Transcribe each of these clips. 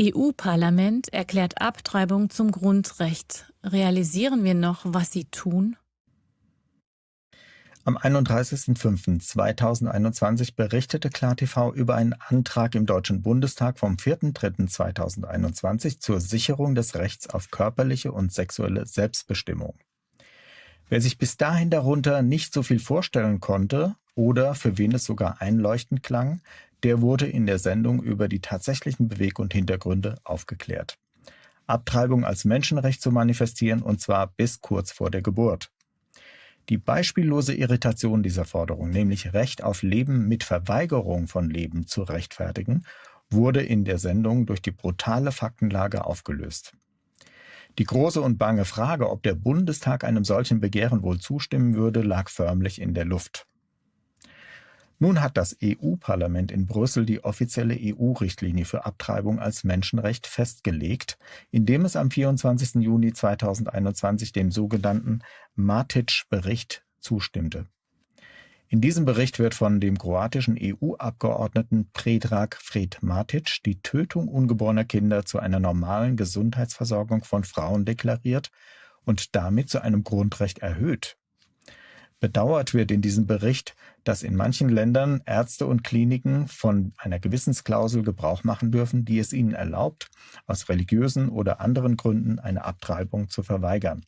EU-Parlament erklärt Abtreibung zum Grundrecht. Realisieren wir noch, was sie tun? Am 31.05.2021 berichtete KlarTV über einen Antrag im Deutschen Bundestag vom 4.03.2021 zur Sicherung des Rechts auf körperliche und sexuelle Selbstbestimmung. Wer sich bis dahin darunter nicht so viel vorstellen konnte oder für wen es sogar einleuchtend klang, der wurde in der Sendung über die tatsächlichen Beweg- und Hintergründe aufgeklärt. Abtreibung als Menschenrecht zu manifestieren und zwar bis kurz vor der Geburt. Die beispiellose Irritation dieser Forderung, nämlich Recht auf Leben mit Verweigerung von Leben zu rechtfertigen, wurde in der Sendung durch die brutale Faktenlage aufgelöst. Die große und bange Frage, ob der Bundestag einem solchen Begehren wohl zustimmen würde, lag förmlich in der Luft. Nun hat das EU-Parlament in Brüssel die offizielle EU-Richtlinie für Abtreibung als Menschenrecht festgelegt, indem es am 24. Juni 2021 dem sogenannten Matic-Bericht zustimmte. In diesem Bericht wird von dem kroatischen EU-Abgeordneten Predrag Fred Matic die Tötung ungeborener Kinder zu einer normalen Gesundheitsversorgung von Frauen deklariert und damit zu einem Grundrecht erhöht. Bedauert wird in diesem Bericht, dass in manchen Ländern Ärzte und Kliniken von einer Gewissensklausel Gebrauch machen dürfen, die es ihnen erlaubt, aus religiösen oder anderen Gründen eine Abtreibung zu verweigern.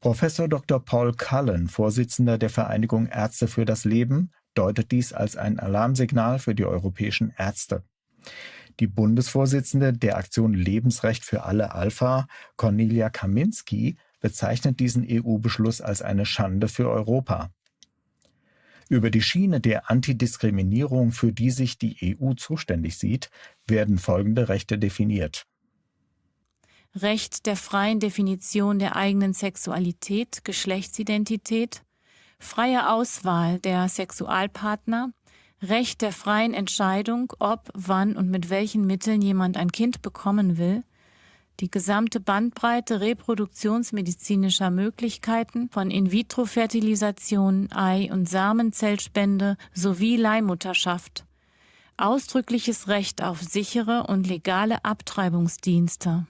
Professor Dr. Paul Cullen, Vorsitzender der Vereinigung Ärzte für das Leben, deutet dies als ein Alarmsignal für die europäischen Ärzte. Die Bundesvorsitzende der Aktion Lebensrecht für alle Alpha, Cornelia Kaminski, bezeichnet diesen EU-Beschluss als eine Schande für Europa. Über die Schiene der Antidiskriminierung, für die sich die EU zuständig sieht, werden folgende Rechte definiert. Recht der freien Definition der eigenen Sexualität, Geschlechtsidentität, freie Auswahl der Sexualpartner, Recht der freien Entscheidung, ob, wann und mit welchen Mitteln jemand ein Kind bekommen will, die gesamte Bandbreite reproduktionsmedizinischer Möglichkeiten von In-vitro-Fertilisation, Ei- und Samenzellspende sowie Leihmutterschaft. Ausdrückliches Recht auf sichere und legale Abtreibungsdienste.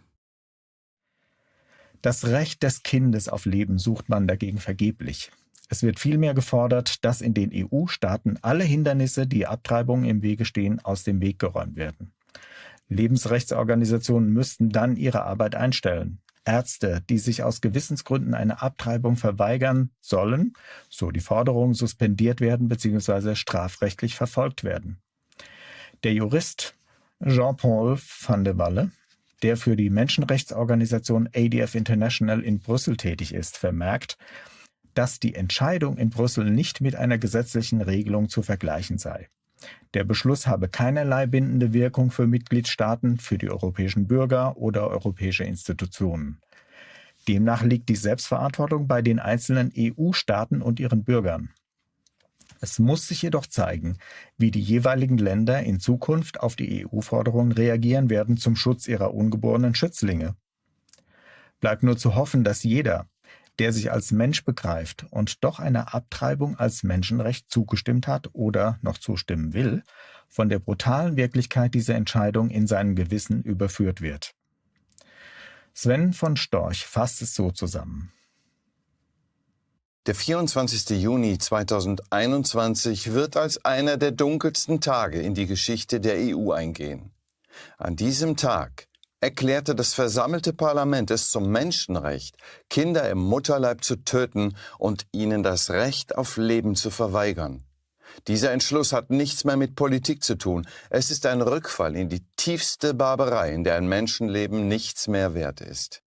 Das Recht des Kindes auf Leben sucht man dagegen vergeblich. Es wird vielmehr gefordert, dass in den EU-Staaten alle Hindernisse, die Abtreibungen im Wege stehen, aus dem Weg geräumt werden. Lebensrechtsorganisationen müssten dann ihre Arbeit einstellen. Ärzte, die sich aus Gewissensgründen eine Abtreibung verweigern sollen, so die Forderung, suspendiert werden bzw. strafrechtlich verfolgt werden. Der Jurist Jean-Paul van de Walle, der für die Menschenrechtsorganisation ADF International in Brüssel tätig ist, vermerkt, dass die Entscheidung in Brüssel nicht mit einer gesetzlichen Regelung zu vergleichen sei. Der Beschluss habe keinerlei bindende Wirkung für Mitgliedstaaten, für die europäischen Bürger oder europäische Institutionen. Demnach liegt die Selbstverantwortung bei den einzelnen EU-Staaten und ihren Bürgern. Es muss sich jedoch zeigen, wie die jeweiligen Länder in Zukunft auf die EU-Forderungen reagieren werden zum Schutz ihrer ungeborenen Schützlinge. Bleibt nur zu hoffen, dass jeder, der sich als Mensch begreift und doch einer Abtreibung als Menschenrecht zugestimmt hat oder noch zustimmen will, von der brutalen Wirklichkeit dieser Entscheidung in seinem Gewissen überführt wird. Sven von Storch fasst es so zusammen. Der 24. Juni 2021 wird als einer der dunkelsten Tage in die Geschichte der EU eingehen. An diesem Tag erklärte das versammelte Parlament es zum Menschenrecht, Kinder im Mutterleib zu töten und ihnen das Recht auf Leben zu verweigern. Dieser Entschluss hat nichts mehr mit Politik zu tun. Es ist ein Rückfall in die tiefste Barbarei, in der ein Menschenleben nichts mehr wert ist.